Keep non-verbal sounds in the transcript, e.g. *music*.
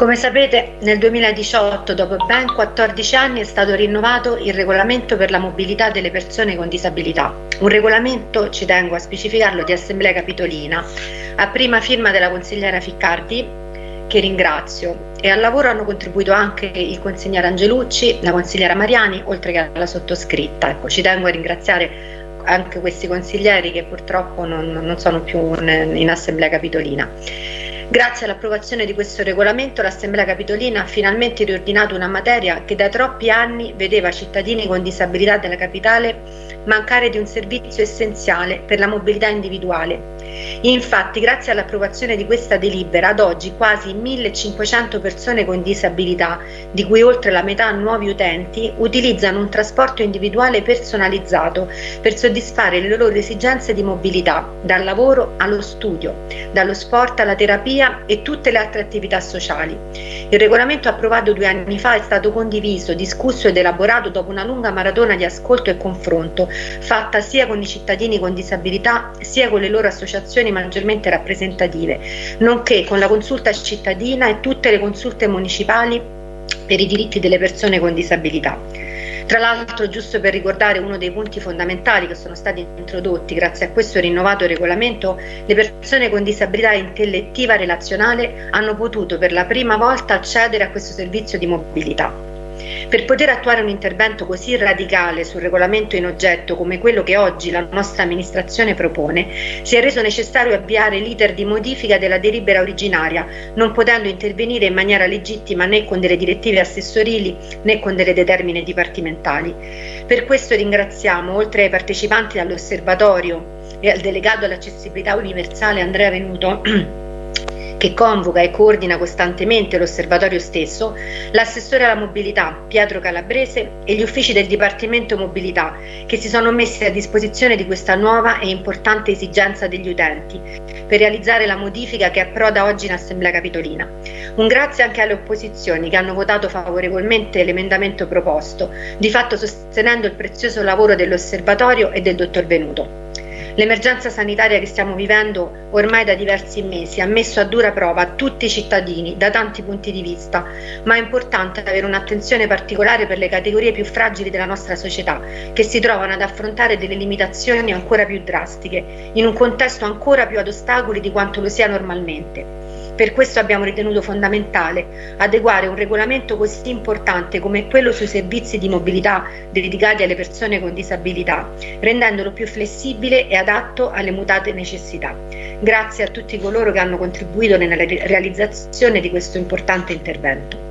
Come sapete, nel 2018, dopo ben 14 anni, è stato rinnovato il regolamento per la mobilità delle persone con disabilità. Un regolamento, ci tengo a specificarlo, di Assemblea Capitolina, a prima firma della consigliera Ficcardi, che ringrazio, e al lavoro hanno contribuito anche il consigliere Angelucci, la consigliera Mariani, oltre che alla sottoscritta. Ecco, ci tengo a ringraziare anche questi consiglieri che purtroppo non, non sono più in Assemblea Capitolina. Grazie all'approvazione di questo regolamento l'Assemblea Capitolina ha finalmente riordinato una materia che da troppi anni vedeva cittadini con disabilità della capitale mancare di un servizio essenziale per la mobilità individuale. Infatti, grazie all'approvazione di questa delibera, ad oggi quasi 1500 persone con disabilità, di cui oltre la metà nuovi utenti, utilizzano un trasporto individuale personalizzato per soddisfare le loro esigenze di mobilità, dal lavoro allo studio, dallo sport alla terapia e tutte le altre attività sociali. Il regolamento approvato due anni fa è stato condiviso, discusso ed elaborato dopo una lunga maratona di ascolto e confronto fatta sia con i cittadini con disabilità sia con le loro associazioni maggiormente rappresentative, nonché con la consulta cittadina e tutte le consulte municipali per i diritti delle persone con disabilità. Tra l'altro, giusto per ricordare uno dei punti fondamentali che sono stati introdotti grazie a questo rinnovato regolamento, le persone con disabilità intellettiva relazionale hanno potuto per la prima volta accedere a questo servizio di mobilità. Per poter attuare un intervento così radicale sul regolamento in oggetto come quello che oggi la nostra amministrazione propone, si è reso necessario avviare l'iter di modifica della delibera originaria, non potendo intervenire in maniera legittima né con delle direttive assessorili né con delle determine dipartimentali. Per questo ringraziamo, oltre ai partecipanti all'osservatorio e al delegato all'accessibilità universale Andrea Venuto, *clears throat* che convoca e coordina costantemente l'osservatorio stesso, l'assessore alla mobilità Pietro Calabrese e gli uffici del Dipartimento Mobilità che si sono messi a disposizione di questa nuova e importante esigenza degli utenti per realizzare la modifica che approda oggi in Assemblea Capitolina. Un grazie anche alle opposizioni che hanno votato favorevolmente l'emendamento proposto, di fatto sostenendo il prezioso lavoro dell'osservatorio e del dottor Venuto. L'emergenza sanitaria che stiamo vivendo ormai da diversi mesi ha messo a dura prova tutti i cittadini da tanti punti di vista, ma è importante avere un'attenzione particolare per le categorie più fragili della nostra società, che si trovano ad affrontare delle limitazioni ancora più drastiche, in un contesto ancora più ad ostacoli di quanto lo sia normalmente. Per questo abbiamo ritenuto fondamentale adeguare un regolamento così importante come quello sui servizi di mobilità dedicati alle persone con disabilità, rendendolo più flessibile e adatto alle mutate necessità. Grazie a tutti coloro che hanno contribuito nella realizzazione di questo importante intervento.